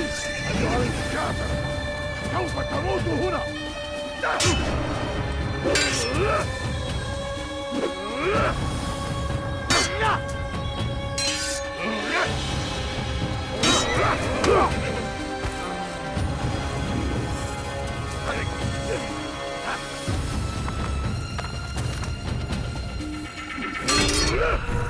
أيها الكافر سوف تموت هنا Ugh!